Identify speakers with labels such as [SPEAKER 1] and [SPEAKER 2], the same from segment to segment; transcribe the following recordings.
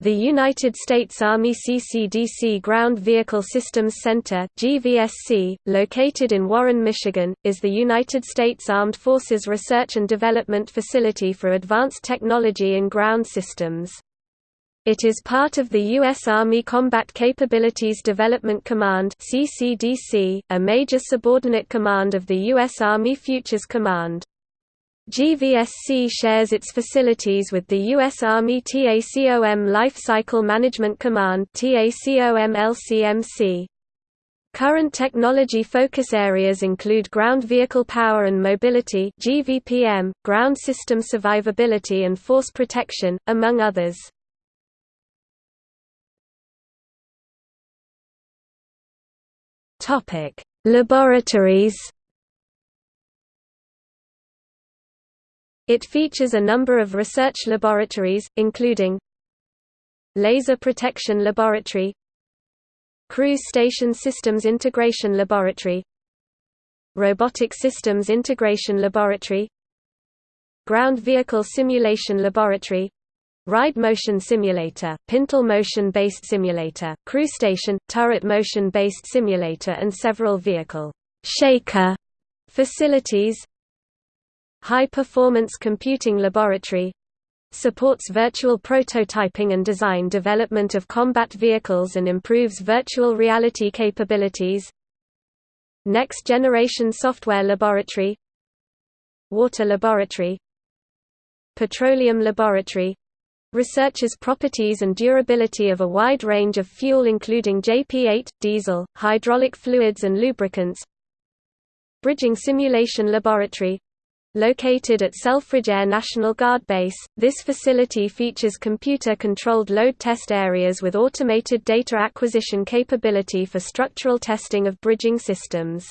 [SPEAKER 1] The United States Army CCDC Ground Vehicle Systems Center GVSC, located in Warren, Michigan, is the United States Armed Forces research and development facility for advanced technology in ground systems. It is part of the U.S. Army Combat Capabilities Development Command CCDC, a major subordinate command of the U.S. Army Futures Command. GVSC shares its facilities with the U.S. Army TACOM Life Cycle Management Command. Current technology focus areas include ground vehicle power and mobility GVPM, ground system survivability and force protection, among others. Laboratories It features a number of research laboratories, including Laser Protection Laboratory Crew Station Systems Integration Laboratory Robotic Systems Integration Laboratory Ground Vehicle Simulation Laboratory Ride Motion Simulator, Pintle Motion-based Simulator, Crew Station, Turret Motion-based Simulator and several vehicle shaker facilities High Performance Computing Laboratory supports virtual prototyping and design development of combat vehicles and improves virtual reality capabilities. Next Generation Software Laboratory Water Laboratory Petroleum Laboratory researches properties and durability of a wide range of fuel including JP8, diesel, hydraulic fluids and lubricants. Bridging Simulation Laboratory Located at Selfridge Air National Guard Base, this facility features computer-controlled load test areas with automated data acquisition capability for structural testing of bridging systems.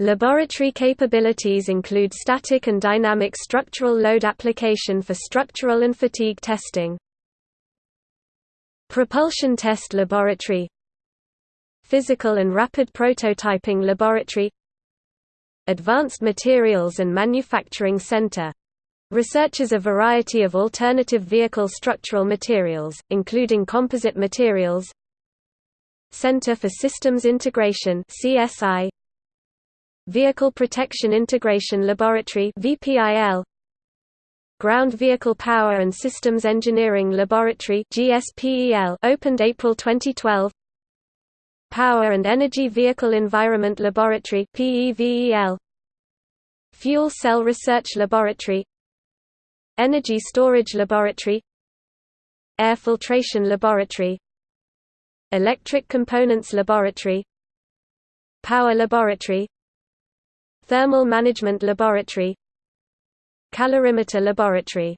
[SPEAKER 1] Laboratory capabilities include static and dynamic structural load application for structural and fatigue testing. Propulsion Test Laboratory Physical and Rapid Prototyping Laboratory Advanced Materials and Manufacturing Center. Researches a variety of alternative vehicle structural materials, including composite materials. Center for Systems Integration CSI Vehicle Protection Integration Laboratory VPIL Ground Vehicle Power and Systems Engineering Laboratory GSPEL opened April 2012 Power and Energy Vehicle Environment Laboratory Fuel Cell Research Laboratory. Energy Storage Laboratory. Air Filtration Laboratory. Electric Components Laboratory. Power Laboratory. Thermal Management Laboratory. Calorimeter Laboratory.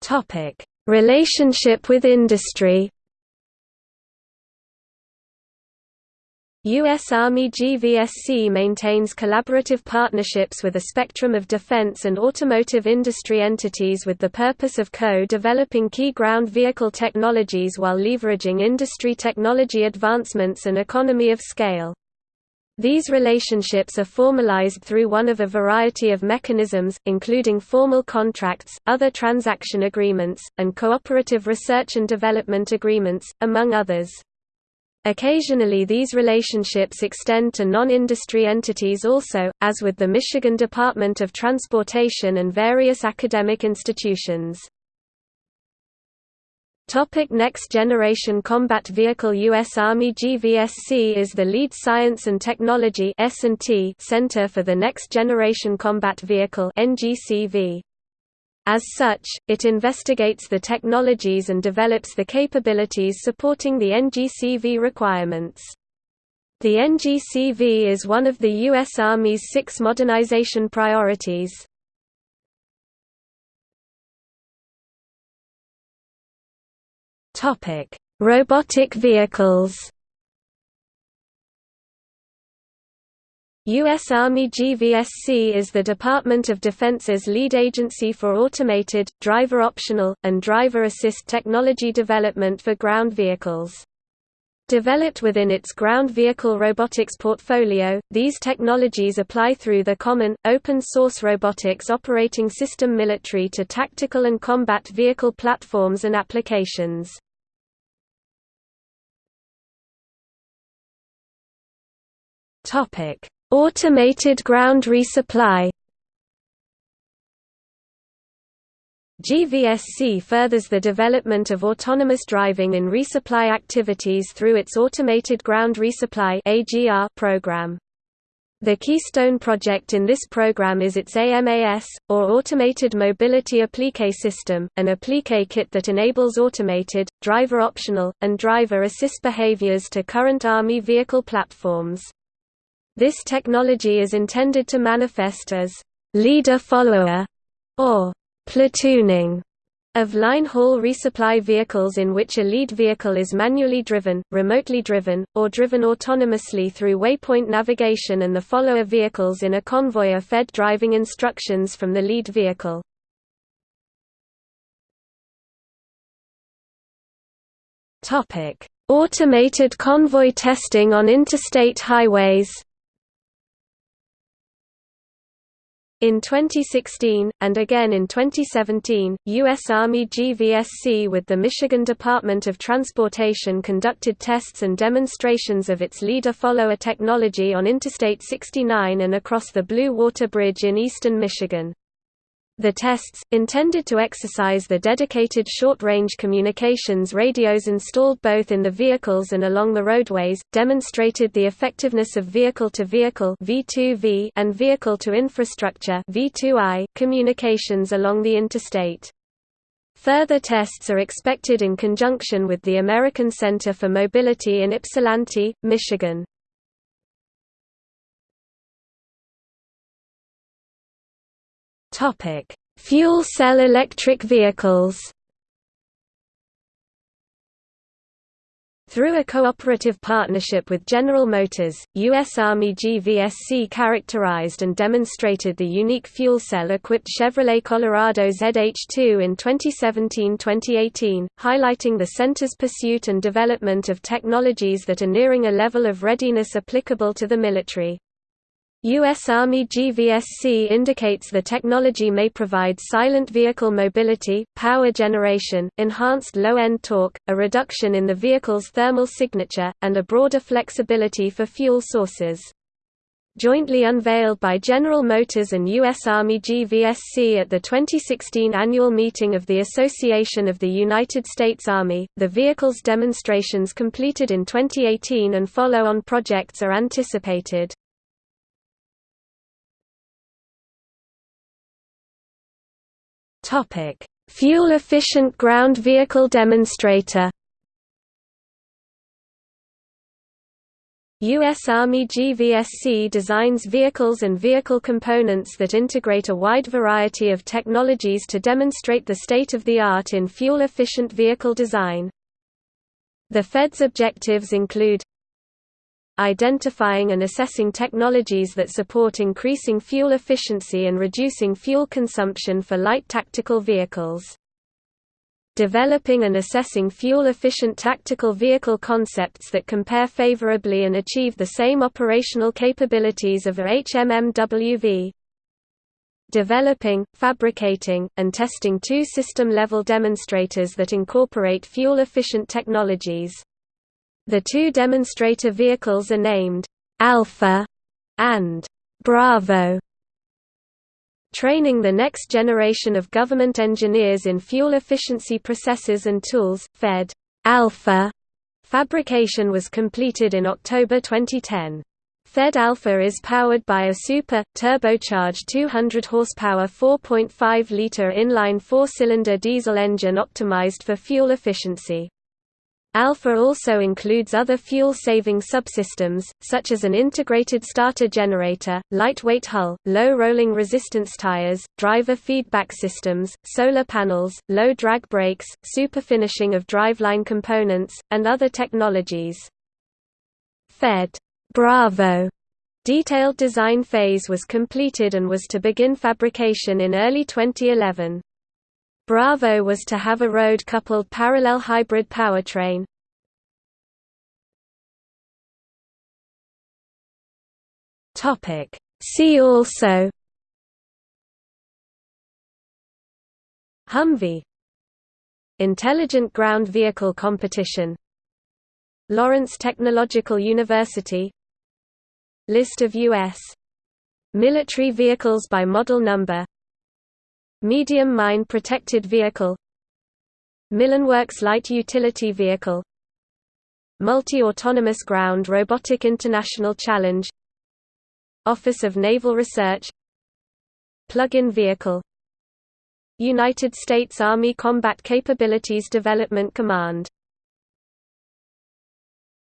[SPEAKER 1] Topic Relationship with industry U.S. Army GVSC maintains collaborative partnerships with a spectrum of defense and automotive industry entities with the purpose of co-developing key ground vehicle technologies while leveraging industry technology advancements and economy of scale. These relationships are formalized through one of a variety of mechanisms, including formal contracts, other transaction agreements, and cooperative research and development agreements, among others. Occasionally these relationships extend to non-industry entities also, as with the Michigan Department of Transportation and various academic institutions. Topic Next Generation Combat Vehicle U.S. Army GVSC is the lead science and technology center for the Next Generation Combat Vehicle. As such, it investigates the technologies and develops the capabilities supporting the NGCV requirements. The NGCV is one of the U.S. Army's six modernization priorities. Topic: Robotic vehicles. U.S. Army GVSC is the Department of Defense's lead agency for automated, driver-optional, and driver-assist technology development for ground vehicles. Developed within its ground vehicle robotics portfolio, these technologies apply through the common, open-source robotics operating system military to tactical and combat vehicle platforms and applications. Automated ground resupply GVSC furthers the development of autonomous driving in resupply activities through its Automated Ground Resupply program. The keystone project in this program is its AMAS, or Automated Mobility Applique System, an applique kit that enables automated, driver-optional, and driver-assist behaviors to current Army vehicle platforms. This technology is intended to manifest as leader-follower, or platooning of line-haul resupply vehicles in which a lead vehicle is manually driven, remotely driven, or driven autonomously through waypoint navigation and the follower vehicles in a convoy are fed driving instructions from the lead vehicle. Automated convoy testing on interstate highways In 2016, and again in 2017, U.S. Army GVSC with the Michigan Department of Transportation conducted tests and demonstrations of its leader-follower technology on Interstate 69 and across the Blue Water Bridge in eastern Michigan. The tests, intended to exercise the dedicated short-range communications radios installed both in the vehicles and along the roadways, demonstrated the effectiveness of vehicle-to-vehicle -vehicle and vehicle-to-infrastructure communications along the interstate. Further tests are expected in conjunction with the American Center for Mobility in Ypsilanti, Michigan. Topic: Fuel cell electric vehicles. Through a cooperative partnership with General Motors, U.S. Army GVSC characterized and demonstrated the unique fuel cell-equipped Chevrolet Colorado ZH2 in 2017-2018, highlighting the center's pursuit and development of technologies that are nearing a level of readiness applicable to the military. U.S. Army GVSC indicates the technology may provide silent vehicle mobility, power generation, enhanced low-end torque, a reduction in the vehicle's thermal signature, and a broader flexibility for fuel sources. Jointly unveiled by General Motors and U.S. Army GVSC at the 2016 annual meeting of the Association of the United States Army, the vehicle's demonstrations completed in 2018 and follow-on projects are anticipated. Topic: Fuel-efficient ground vehicle demonstrator. U.S. Army GVSC designs vehicles and vehicle components that integrate a wide variety of technologies to demonstrate the state-of-the-art in fuel-efficient vehicle design. The FED's objectives include identifying and assessing technologies that support increasing fuel efficiency and reducing fuel consumption for light tactical vehicles. Developing and assessing fuel-efficient tactical vehicle concepts that compare favorably and achieve the same operational capabilities of a HMMWV. Developing, fabricating, and testing two system-level demonstrators that incorporate fuel-efficient technologies. The two demonstrator vehicles are named Alpha and Bravo. Training the next generation of government engineers in fuel efficiency processes and tools, FED Alpha fabrication was completed in October 2010. Fed Alpha is powered by a super, turbocharged 200 horsepower 4.5-liter inline four-cylinder diesel engine optimized for fuel efficiency. Alpha also includes other fuel-saving subsystems, such as an integrated starter generator, lightweight hull, low rolling resistance tires, driver feedback systems, solar panels, low drag brakes, superfinishing of driveline components, and other technologies. Fed Bravo detailed design phase was completed and was to begin fabrication in early 2011. Bravo was to have a road-coupled parallel hybrid powertrain. See also Humvee. Intelligent Ground Vehicle Competition. Lawrence Technological University. List of U.S. military vehicles by model number. Medium Mine Protected Vehicle Millenworks Light Utility Vehicle Multi-Autonomous Ground Robotic International Challenge Office of Naval Research Plug-in Vehicle United States Army Combat Capabilities Development Command